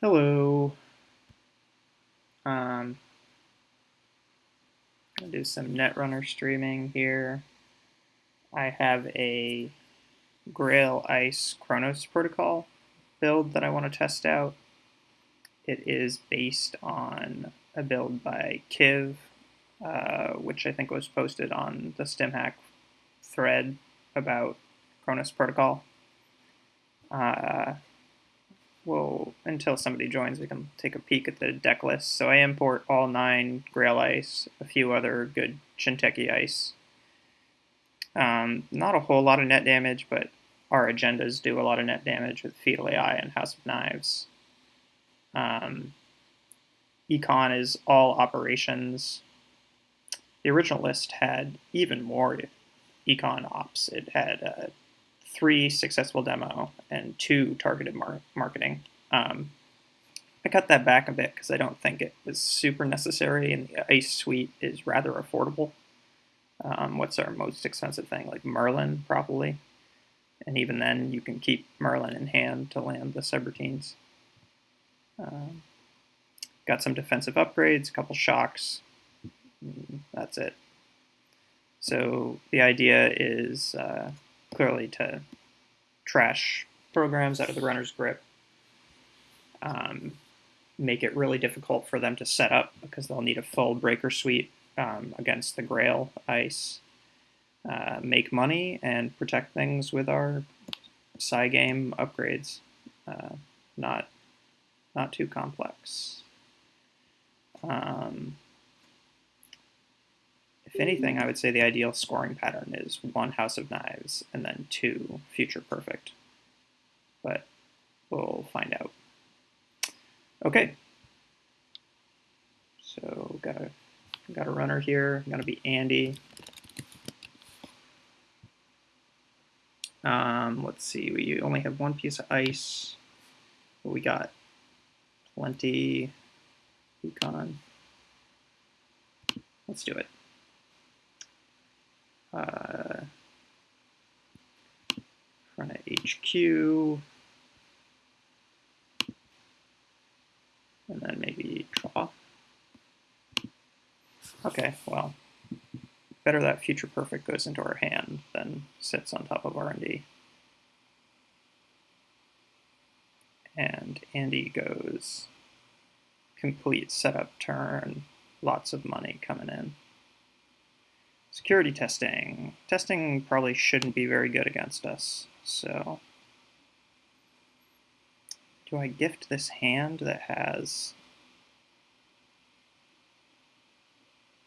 Hello. Um, gonna do some Netrunner streaming here. I have a Grail Ice Chronos protocol build that I want to test out. It is based on a build by Kiv, uh, which I think was posted on the StimHack thread about Chronos protocol. Uh, well, until somebody joins, we can take a peek at the deck list. So I import all nine Grail Ice, a few other good Jinteki Ice. Um, not a whole lot of net damage, but our agendas do a lot of net damage with Fetal AI and House of Knives. Um, Econ is all operations. The original list had even more Econ ops. It had uh, three successful demo and two targeted mar marketing. Um, I cut that back a bit because I don't think it was super necessary, and the Ice Suite is rather affordable. Um, what's our most expensive thing? Like Merlin, probably. And even then, you can keep Merlin in hand to land the subroutines. Um, got some defensive upgrades, a couple shocks. Mm, that's it. So the idea is uh, clearly to trash programs out of the runner's grip, um, make it really difficult for them to set up because they'll need a full breaker suite um, against the Grail ice, uh, make money, and protect things with our psi game upgrades. Uh, not, not too complex. Um, if anything, I would say the ideal scoring pattern is one House of Knives and then two Future Perfect. But we'll find out. Okay. So got a got a runner here. Gonna be Andy. Um, let's see. We only have one piece of ice. But we got plenty. Econ. Let's do it uh, front of HQ, and then maybe draw. Okay, well, better that future perfect goes into our hand than sits on top of R&D. And Andy goes complete setup turn, lots of money coming in. Security testing. Testing probably shouldn't be very good against us, so... Do I gift this hand that has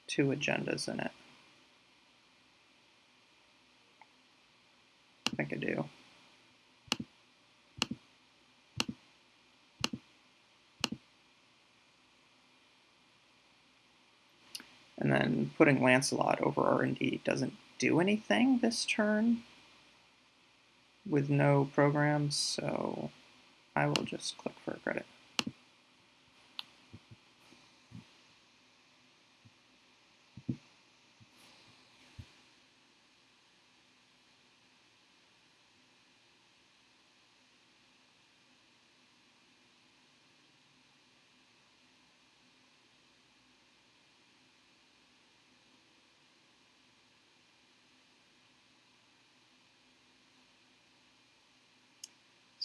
two agendas in it? I think I do. And then putting Lancelot over R&D doesn't do anything this turn with no programs, so I will just click for a credit.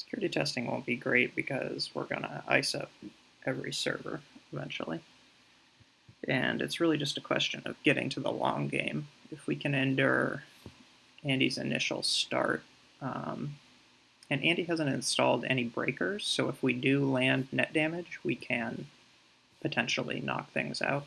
Security testing won't be great because we're going to ice up every server eventually. And it's really just a question of getting to the long game. If we can endure Andy's initial start, um, and Andy hasn't installed any breakers, so if we do land net damage, we can potentially knock things out.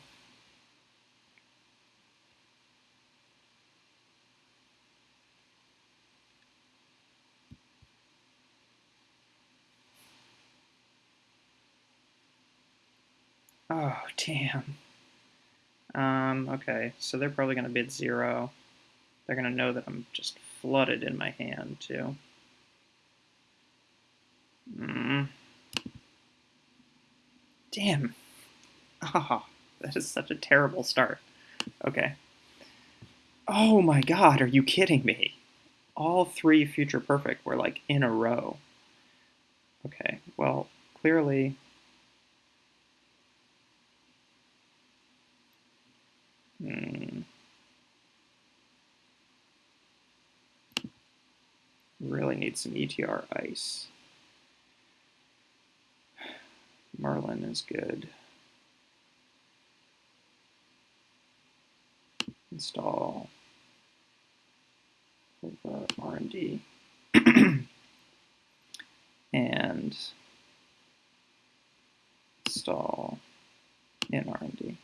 Oh, damn. Um, okay, so they're probably going to bid zero. They're going to know that I'm just flooded in my hand, too. Mm. Damn. Ah, oh, that is such a terrible start. Okay. Oh my god, are you kidding me? All three Future Perfect were like in a row. Okay, well, clearly Hmm. Really need some ETR ice. Merlin is good. Install R&D and install in R&D.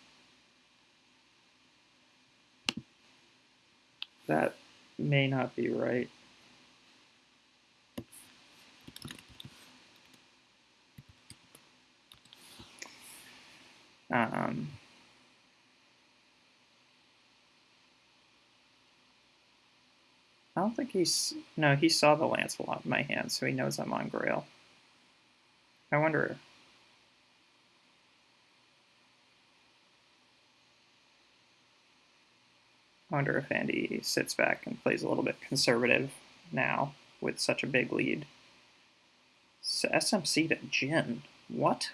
That may not be right. Um, I don't think he's... No, he saw the Lancelot in my hand, so he knows I'm on Grail. I wonder... wonder if Andy sits back and plays a little bit conservative now with such a big lead. So SMC to Djinn. What?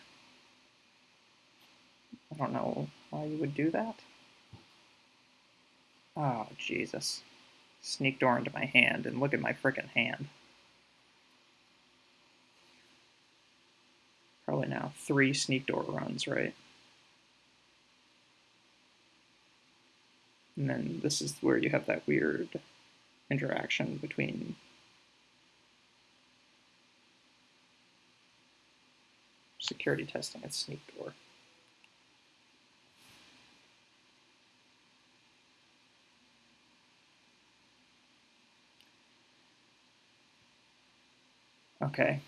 I don't know why you would do that. Oh, Jesus. Sneak door into my hand, and look at my frickin' hand. Probably now three sneak door runs, right? And then this is where you have that weird interaction between security testing and sneak door. Okay,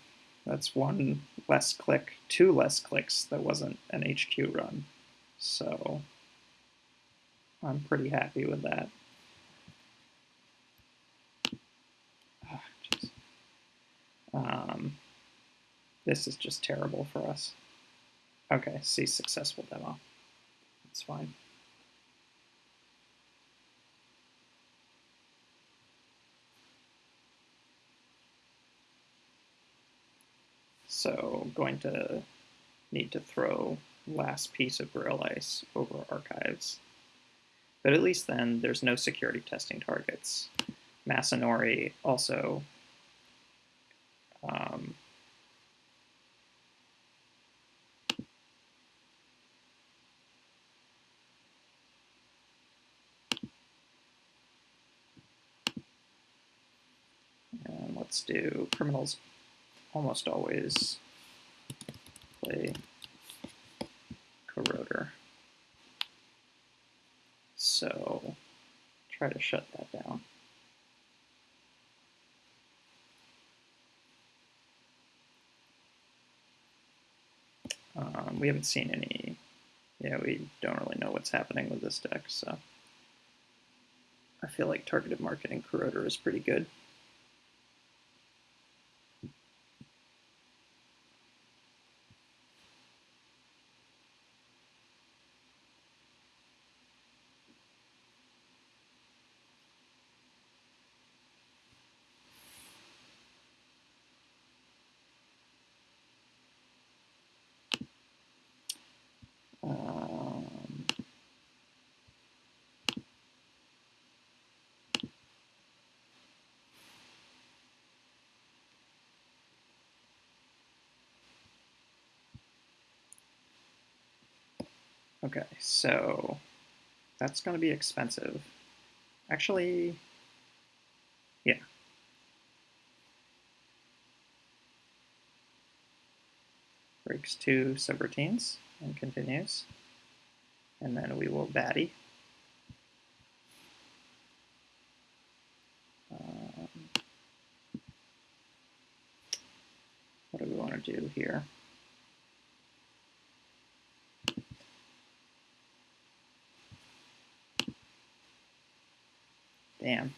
that's one less click, two less clicks that wasn't an HQ run. So I'm pretty happy with that. Oh, um, this is just terrible for us. Okay, see successful demo. It's fine. So going to need to throw last piece of Grail Ice over archives. But at least then there's no security testing targets. Masanori also um, and let's do criminals almost always play corroder. So try to shut that down. Um, we haven't seen any, yeah, we don't really know what's happening with this deck, so I feel like targeted marketing corroder is pretty good. Okay, so that's going to be expensive. Actually, yeah. Breaks two subroutines and continues. And then we will batty. Um, what do we want to do here? Damn.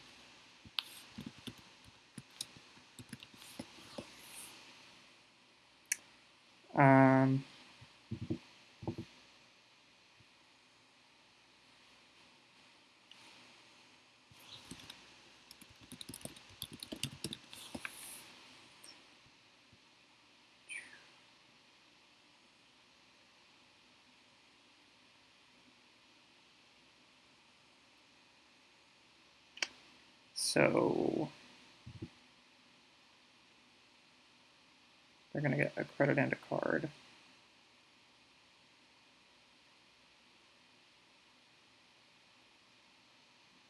Um, So they're going to get a credit and a card.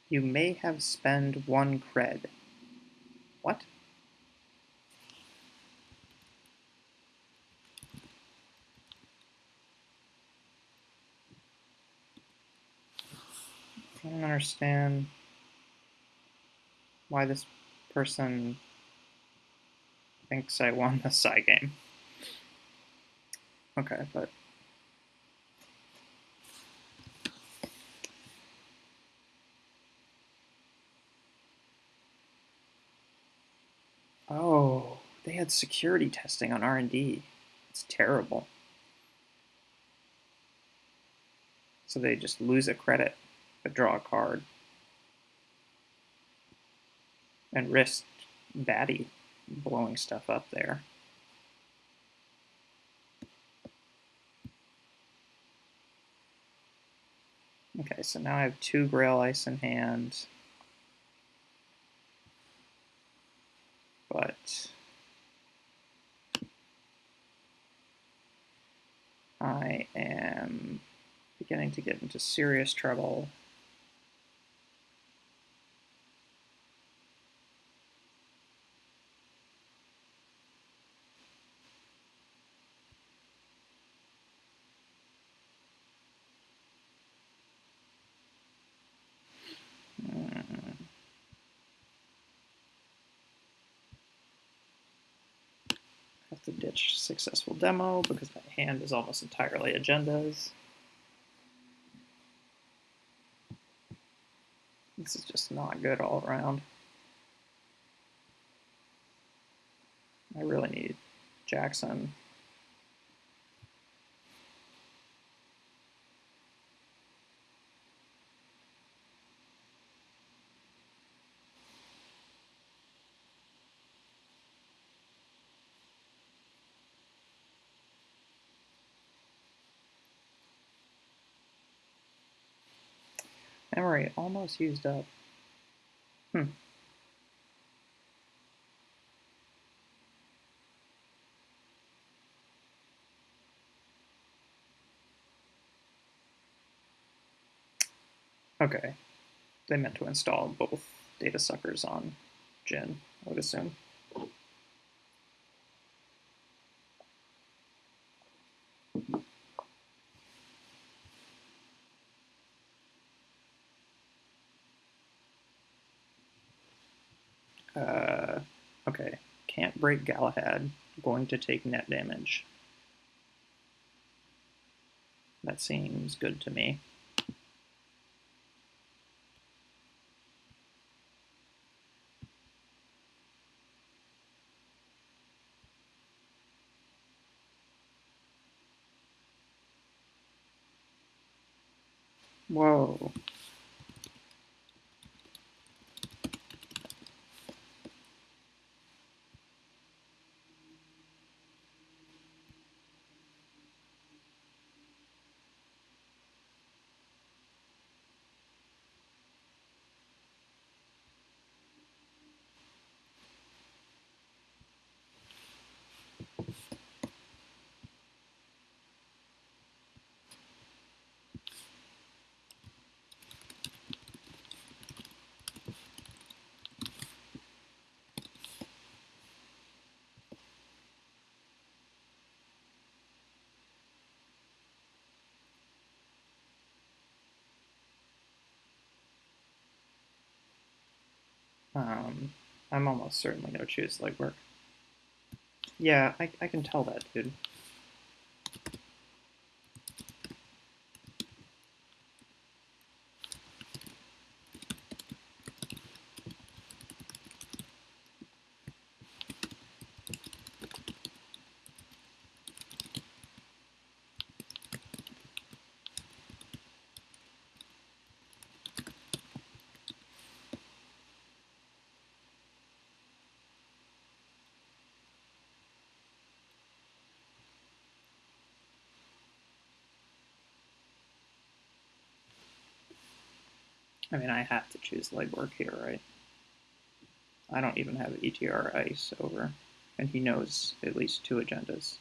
You may have spent one cred. What? I don't understand why this person thinks I won the psi game. Okay, but Oh, they had security testing on R&D. It's terrible. So they just lose a credit, but draw a card. And risk Batty blowing stuff up there. Okay, so now I have two Grail Ice in hand. but I am beginning to get into serious trouble. to ditch successful demo because my hand is almost entirely agendas. This is just not good all around. I really need Jackson. Memory almost used up. Hmm. Okay. They meant to install both data suckers on Djinn, I would assume. Uh, okay, can't break Galahad. Going to take net damage. That seems good to me. Um, I'm almost certainly going to choose legwork. Yeah, I, I can tell that, dude. I mean, I have to choose legwork here, right? I don't even have ETR ice over, and he knows at least two agendas.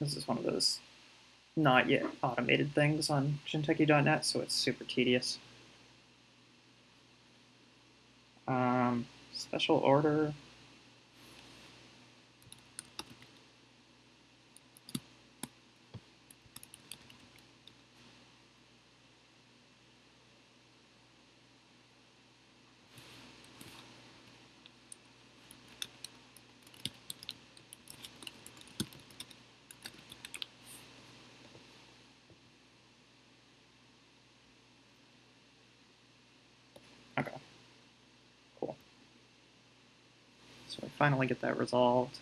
This is one of those not yet automated things on Jinteki.net, so it's super tedious. Um, special order. Okay. Cool. So I finally get that resolved.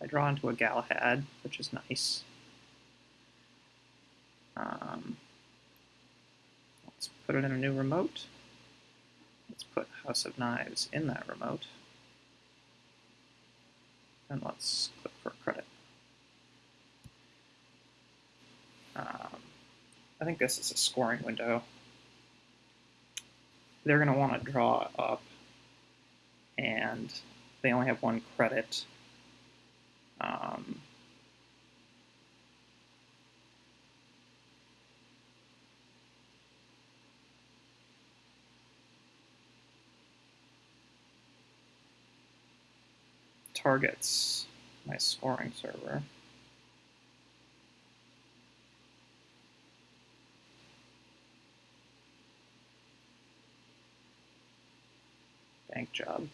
I draw into a Galahad, which is nice. Um, let's put it in a new remote. Let's put House of Knives in that remote. And let's click for credit. Um, I think this is a scoring window. They're going to want to draw up, and they only have one credit. Um, targets my scoring server. Bank job.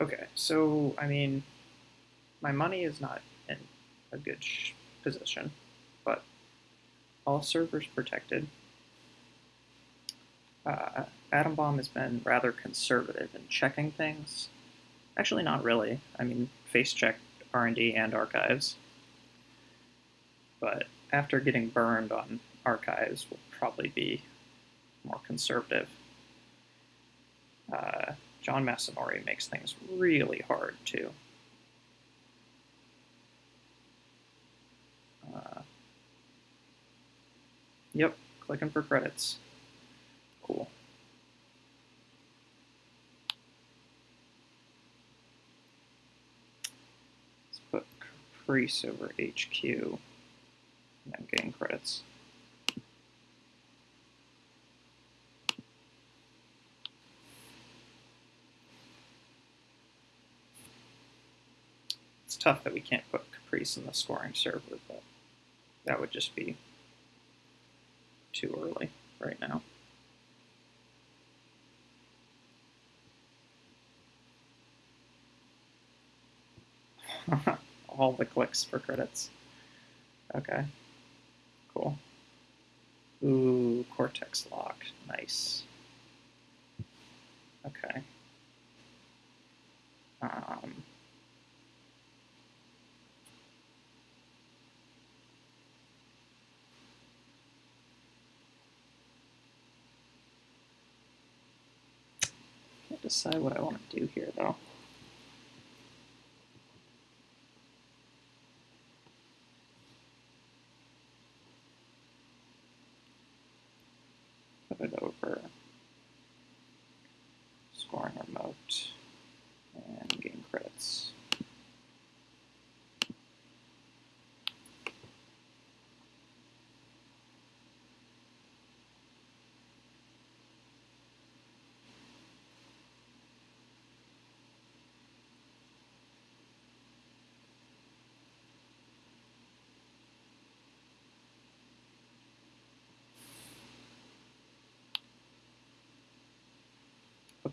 Okay, so, I mean, my money is not in a good position, but all servers protected. Uh, Atom Bomb has been rather conservative in checking things. Actually, not really. I mean, face checked R&D and archives. But after getting burned on archives, we'll probably be more conservative. Uh, John Masanori makes things really hard too. Uh, yep, clicking for credits. Cool. Let's put Caprice over HQ, and I'm getting credits. Tough that we can't put Caprice in the scoring server, but that would just be too early right now. All the clicks for credits. Okay. Cool. Ooh, Cortex lock. Nice. Okay. Um, decide what I want to do here, though. Put it over scoring remote and game credits.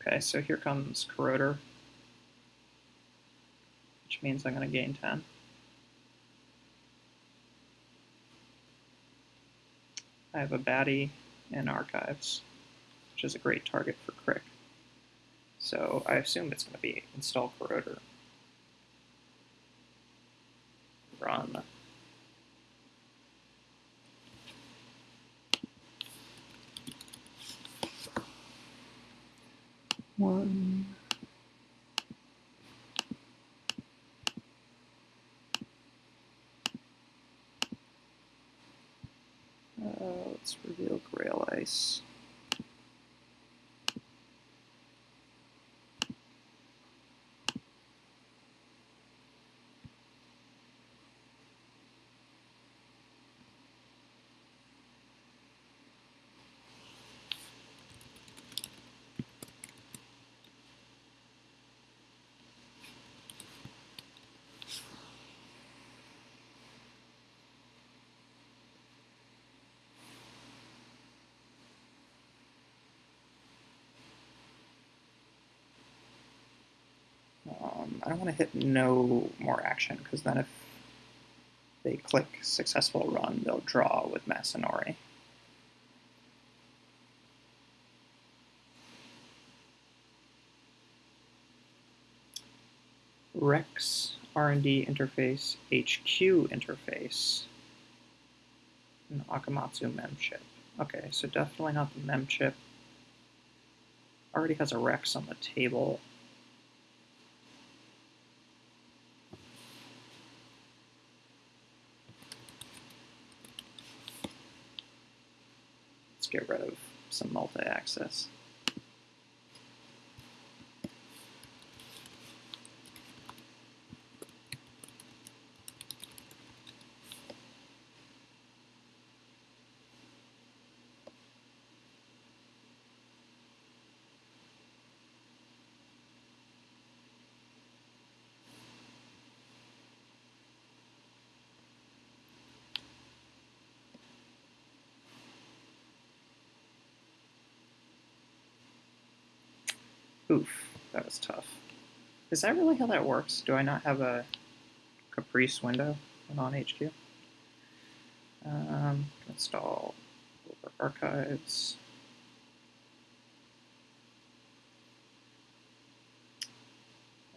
Okay, so here comes Corroder, which means I'm going to gain 10. I have a baddie in archives, which is a great target for Crick. So I assume it's going to be install Corroder. Run. One. Uh, let's reveal Grail Ice. Um, I don't want to hit no more action because then if they click successful run, they'll draw with Masanori. Rex R&D interface HQ interface and Akamatsu mem chip. Okay, so definitely not the mem chip. Already has a Rex on the table. Let's get rid of some multi-access. Oof, that was tough. Is that really how that works? Do I not have a Caprice window on HQ? Um, install archives.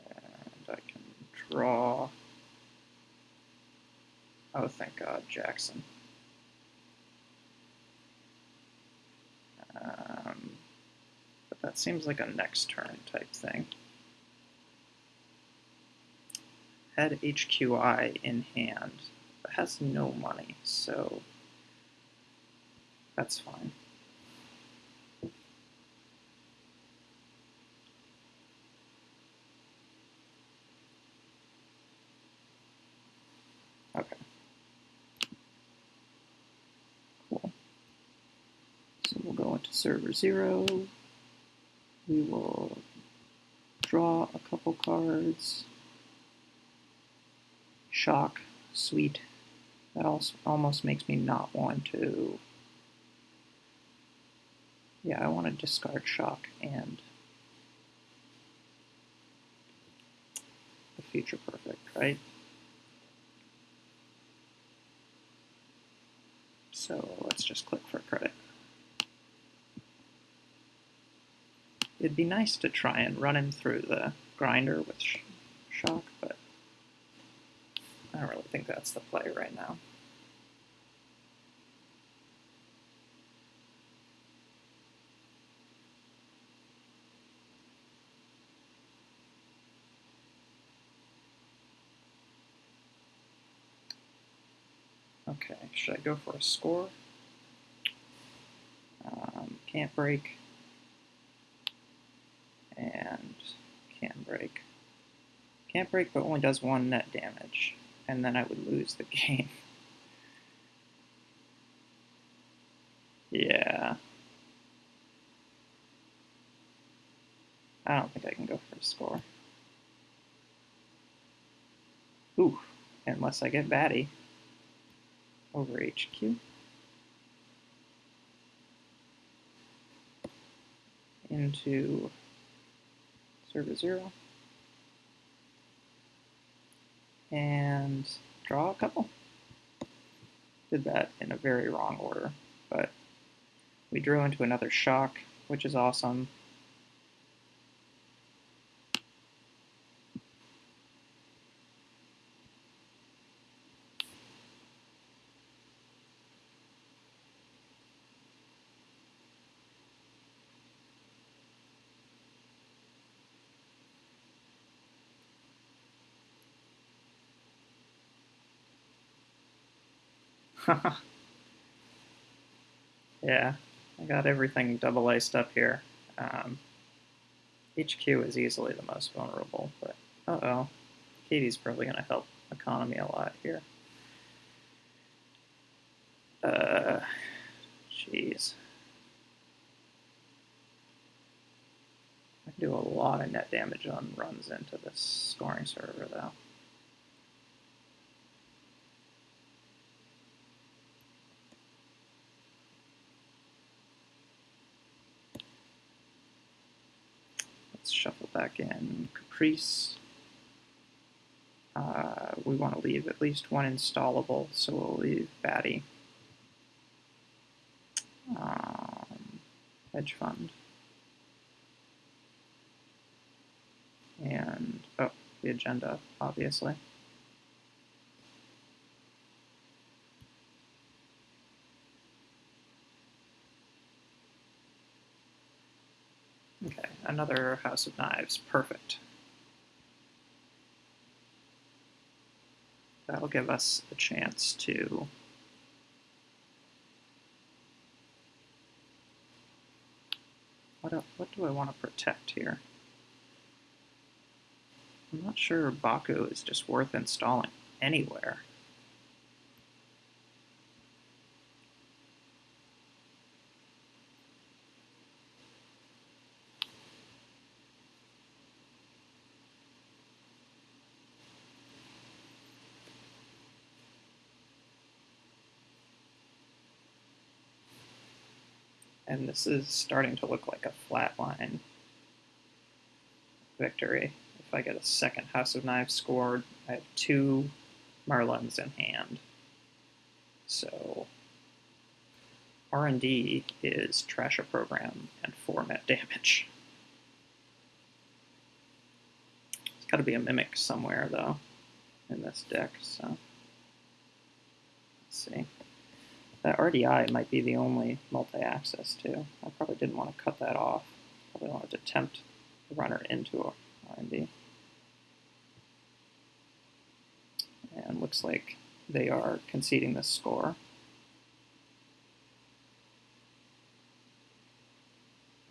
And I can draw. Oh, thank God, Jackson. But that seems like a next turn type thing. Had HQI in hand, but has no money, so that's fine. Okay. Cool. So we'll go into server zero. We will draw a couple cards. Shock, sweet. That also almost makes me not want to. Yeah, I want to discard shock and the future perfect, right? So let's just click for credit. It'd be nice to try and run him through the grinder with sh shock, but I don't really think that's the play right now. Okay, should I go for a score? Um, can't break. And can break. Can't break, but only does one net damage. And then I would lose the game. yeah. I don't think I can go for a score. Ooh, unless I get batty over HQ. Into server zero. And draw a couple. Did that in a very wrong order, but we drew into another shock, which is awesome. yeah, I got everything double iced up here. Um, HQ is easily the most vulnerable, but uh-oh. Kati's probably going to help economy a lot here. Uh, jeez. I can do a lot of net damage on runs into this scoring server, though. Let's shuffle back in Caprice. Uh, we want to leave at least one installable, so we'll leave Batty. Um, hedge fund. And, oh, the agenda, obviously. Okay, another House of Knives, perfect. That'll give us a chance to what, do, what do I want to protect here? I'm not sure Baku is just worth installing anywhere. And this is starting to look like a flatline victory. If I get a second House of Knives scored, I have two Merlins in hand. So R&D is trash a program and format damage. It's got to be a Mimic somewhere, though, in this deck, so let's see. That RDI might be the only multi-access too. I probably didn't want to cut that off. Probably wanted to tempt the runner into R&D. And looks like they are conceding this score.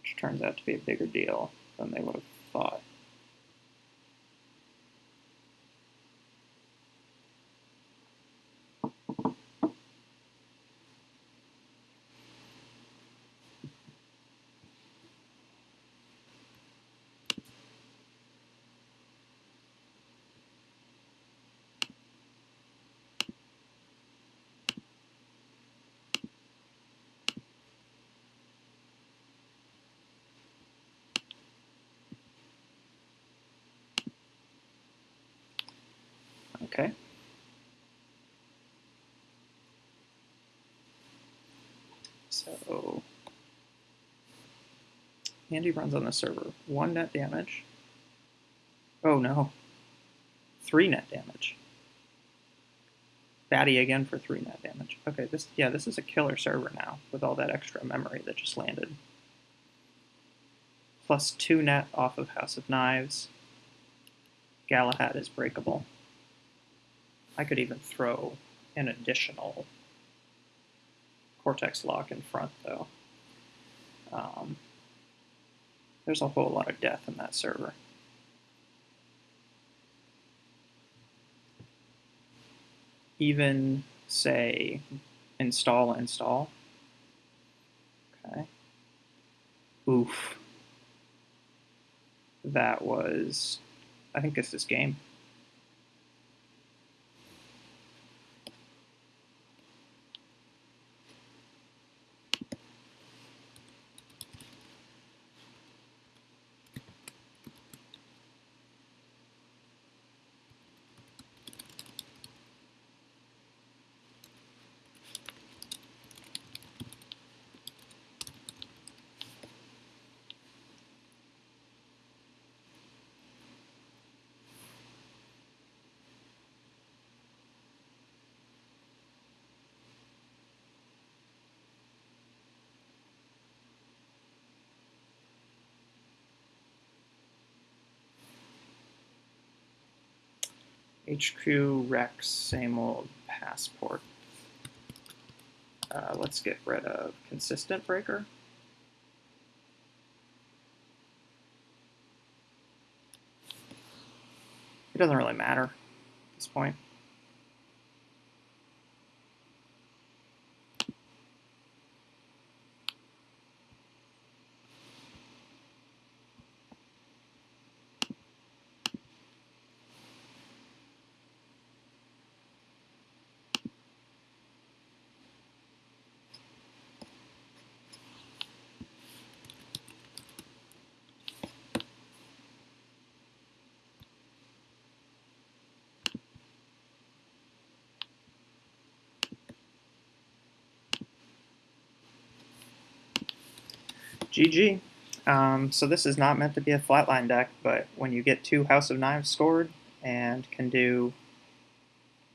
Which turns out to be a bigger deal than they would have thought. Okay. So Andy runs on the server. One net damage. Oh no. Three net damage. Batty again for three net damage. Okay, this yeah, this is a killer server now with all that extra memory that just landed. Plus two net off of House of Knives. Galahad is breakable. I could even throw an additional Cortex lock in front, though. Um, there's a whole lot of death in that server. Even, say, install, install. Okay. Oof. That was, I think it's this is game. HQ Rex, same old passport. Uh, let's get rid of consistent breaker. It doesn't really matter at this point. GG. Um, so this is not meant to be a flatline deck, but when you get two House of Knives scored and can do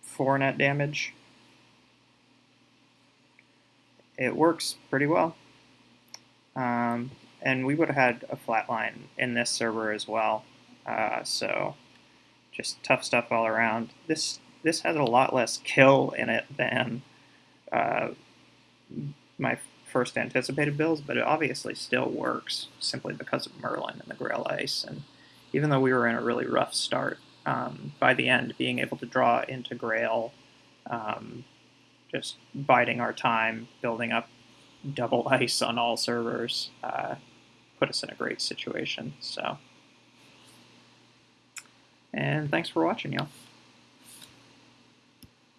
four net damage, it works pretty well. Um, and we would have had a flatline in this server as well. Uh, so just tough stuff all around. This this has a lot less kill in it than uh, my first anticipated builds, but it obviously still works simply because of Merlin and the Grail Ice. And even though we were in a really rough start, um, by the end, being able to draw into Grail, um, just biding our time, building up double ice on all servers, uh, put us in a great situation. So, and thanks for watching, y'all.